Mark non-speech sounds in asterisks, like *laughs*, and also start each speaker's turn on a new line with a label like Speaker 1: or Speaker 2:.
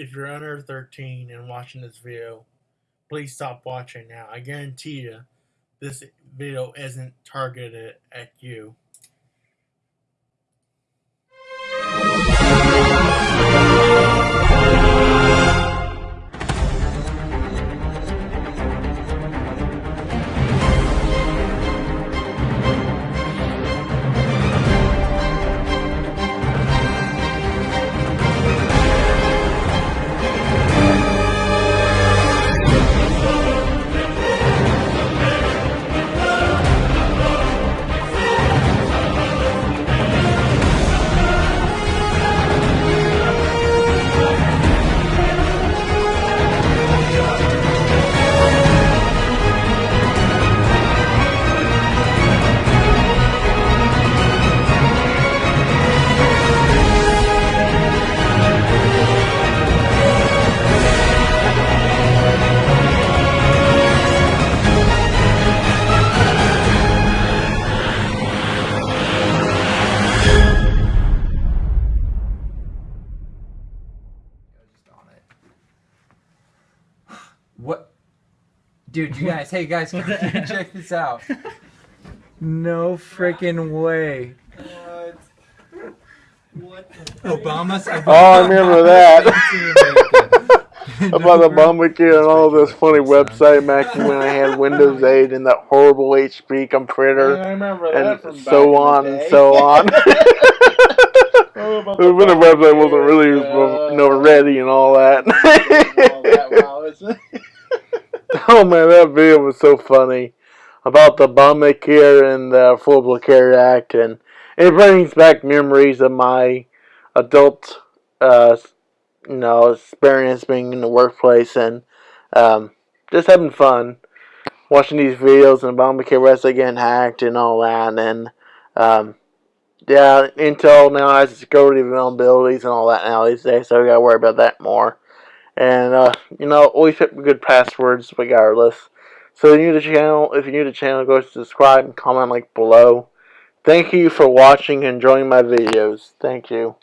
Speaker 1: if you're under 13 and watching this video, please stop watching now. I guarantee you, this video isn't targeted at you.
Speaker 2: What? Dude, you guys, hey guys, *laughs* *laughs* check this out. No freaking way.
Speaker 3: What?
Speaker 2: What Obama's.
Speaker 4: Oh, I remember that. *laughs* About Obamacare and all this funny website back when I had Windows 8 and that horrible HP computer
Speaker 3: I remember that
Speaker 4: and
Speaker 3: from
Speaker 4: so
Speaker 3: in
Speaker 4: on and so on.
Speaker 3: Oh, about
Speaker 4: when the website wasn't really
Speaker 3: uh,
Speaker 4: you know, ready and all that.
Speaker 3: all that. Wow, it's- *laughs*
Speaker 4: oh man, that video was so funny about the Obamacare and the Affordable Care Act, and it brings back memories of my adult, uh, you know, experience being in the workplace and um, just having fun watching these videos and Obamacare website getting hacked and all that, and um, yeah, Intel now has security vulnerabilities and all that now these days, so we gotta worry about that more. And uh, you know, always pick good passwords regardless. So if you're new to the channel, if you're new to the channel, go subscribe and comment like below. Thank you for watching and enjoying my videos. Thank you.